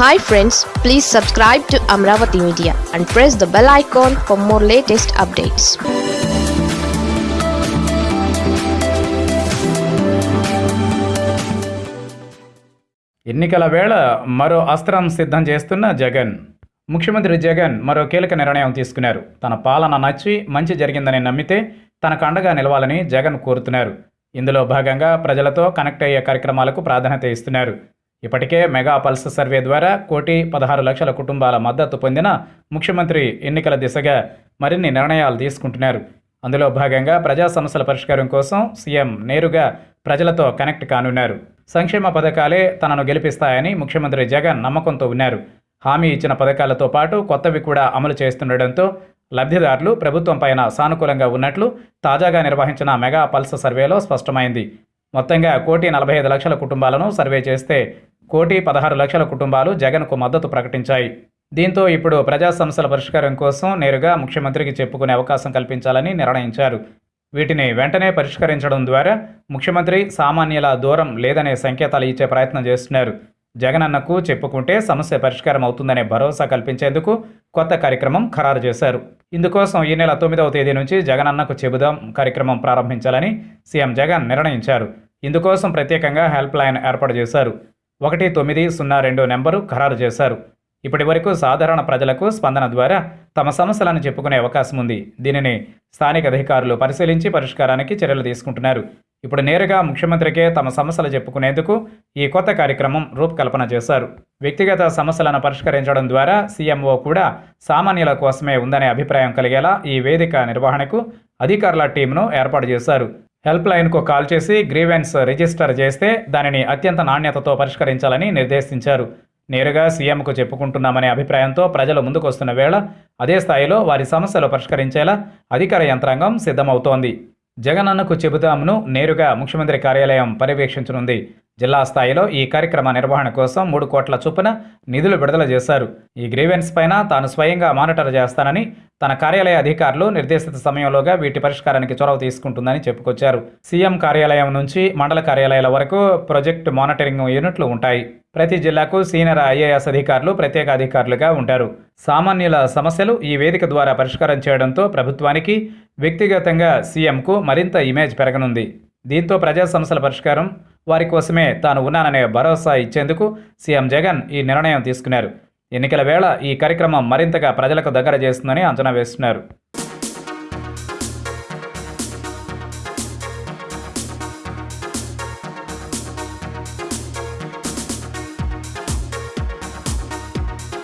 Hi friends please subscribe to Amaravati media and press the bell icon for more latest updates ఎన్నికల వేళ మరో అస్త్రం సిద్ధం చేస్తున్న జగన్. ముఖ్యమంత్రి జగన్ మరో కీలక నిర్ణయం తీసుకున్నారు. తన పాలన నచ్చి మంచి జరిగిందని నమ్మితే తనకు అండగా నిలవాలని జగన్ కోరుతున్నారు. ఇందులో భాగంగా ప్రజలతో కనెక్ట్ అయ్యే కార్యక్రమాలకు ప్రాధాన్యత ఇస్తున్నారు. ఇప్పటికే మెగా పల్స్ సర్వే ద్వారా కోటి పదహారు లక్షల కుటుంబాల మద్దతు పొందిన ముఖ్యమంత్రి ఎన్నికల దిశగా మరిన్ని నిర్ణయాలు తీసుకుంటున్నారు. అందులో భాగంగా ప్రజా సమస్యల పరిష్కారం కోసం సీఎం నేరుగా ప్రజలతో కనెక్ట్ కానున్నారు. సంక్షేమ పథకాలే తనను గెలిపిస్తాయని ముఖ్యమంత్రి జగన్ నమ్మకంతో ఉన్నారు. హామీ ఇచ్చిన పథకాలతో పాటు కొత్తవి కూడా అమలు చేస్తుండటంతో లబ్ధిదారులు ప్రభుత్వం పైన సానుకూలంగా ఉన్నట్లు తాజాగా నిర్వహించిన మెగా పల్స్ సర్వేలో స్పష్టమైంది. మొత్తంగా కోటి నలభై ఐదు లక్షల కుటుంబాలను సర్వే చేస్తే కోటి పదహారు లక్షల కుటుంబాలు జగన్కు మద్దతు ప్రకటించాయి. దీంతో ఇప్పుడు ప్రజా సమస్యల పరిష్కారం కోసం నేరుగా ముఖ్యమంత్రికి చెప్పుకునే అవకాశం కల్పించాలని నిర్ణయించారు. వీటిని వెంటనే పరిష్కరించడం ద్వారా ముఖ్యమంత్రి సామాన్యుల దూరం లేదనే సంకేతాలు ఇచ్చే ప్రయత్నం చేస్తున్నారు. జగనన్నకు చెప్పుకుంటే సమస్య పరిష్కారం అవుతుందనే భరోసా కల్పించేందుకు కొత్త కార్యక్రమం ఖరారు చేశారు. ఇందుకోసం ఈ నెల తొమ్మిదవ తేదీ నుంచి జగనన్నకు చెబుదాం కార్యక్రమం ప్రారంభించాలని సీఎం జగన్ నిర్ణయించారు. ఇందుకోసం ప్రత్యేకంగా హెల్ప్ లైన్ ఏర్పాటు చేశారు. ఒకటి తొమ్మిది సున్నా రెండు నెంబరు ఖరారు చేశారు. ఇప్పటి వరకు సాధారణ ప్రజలకు స్పందన ద్వారా తమ సమస్యలను చెప్పుకునే అవకాశం ఉంది. దీనిని స్థానిక అధికారులు పరిశీలించి పరిష్కారానికి చర్యలు తీసుకుంటున్నారు. ఇప్పుడు నేరుగా ముఖ్యమంత్రికే తమ సమస్యలు చెప్పుకునేందుకు ఈ కొత్త కార్యక్రమం రూపకల్పన చేశారు. వ్యక్తిగత సమస్యలను పరిష్కరించడం ద్వారా సీఎంఓ కూడా సామాన్యుల కోసమే ఉందనే అభిప్రాయం కలిగేలా ఈ వేదిక నిర్వహణకు అధికారుల టీంను ఏర్పాటు చేశారు. హెల్ప్ లైన్కు కాల్ చేసి గ్రీవెన్స్ రిజిస్టర్ చేస్తే దానిని అత్యంత నాణ్యతతో పరిష్కరించాలని నిర్దేశించారు. నేరుగా సీఎంకు చెప్పుకుంటున్నామనే అభిప్రాయంతో ప్రజలు ముందుకొస్తున్న వేళ అదే స్థాయిలో వారి సమస్యలు పరిష్కరించేలా అధికార యంత్రాంగం సిద్ధమవుతోంది. జగనన్నకు చెబుదామును నేరుగా ముఖ్యమంత్రి కార్యాలయం పర్యవేక్షించనుంది. జిల్లా స్థాయిలో ఈ కార్యక్రమ నిర్వహణ కోసం మూడు కోట్ల చొప్పున నిధులు విడుదల చేశారు. ఈ గ్రీవెన్స్ పైన తాను స్వయంగా మానిటర్ చేస్తానని తన కార్యాలయ అధికారులు నిర్దేశిత సమయంలోగా వీటి పరిష్కారానికి చొరవ తీసుకుంటుందని చెప్పుకొచ్చారు. సీఎం కార్యాలయం నుంచి మండల కార్యాలయాల వరకు ప్రాజెక్ట్ మానిటరింగ్ యూనిట్లు ఉంటాయి. ప్రతి జిల్లాకు సీనియర్ ఐఏఎస్ అధికారులు ప్రత్యేక అధికారులుగా ఉంటారు. సామాన్యుల సమస్యలు ఈ వేదిక ద్వారా పరిష్కారం చేయడంతో ప్రభుత్వానికి వ్యక్తిగతంగా సీఎంకు మరింత ఇమేజ్ పెరగనుంది. దీంతో ప్రజా సమస్యల పరిష్కారం వారి కోసమే తాను ఉన్నాననే భరోసా ఇచ్చేందుకు సీఎం జగన్ ఈ నిర్ణయం తీసుకున్నారు. ఎన్నికల వేళ ఈ కార్యక్రమం మరింతగా ప్రజలకు దగ్గర చేస్తుందని అంచనా వేస్తున్నారు.